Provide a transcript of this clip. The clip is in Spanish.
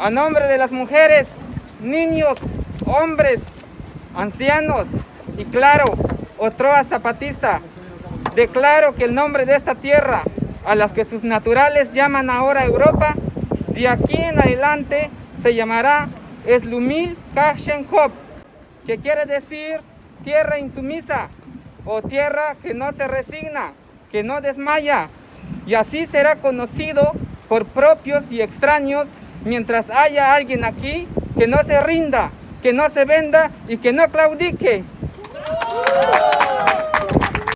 a nombre de las mujeres, niños, hombres, ancianos y claro, Otroa Zapatista, declaro que el nombre de esta tierra, a las que sus naturales llaman ahora Europa, de aquí en adelante se llamará Eslumil Kashenkop, que quiere decir tierra insumisa o tierra que no se resigna, que no desmaya, y así será conocido por propios y extraños mientras haya alguien aquí que no se rinda, que no se venda y que no claudique.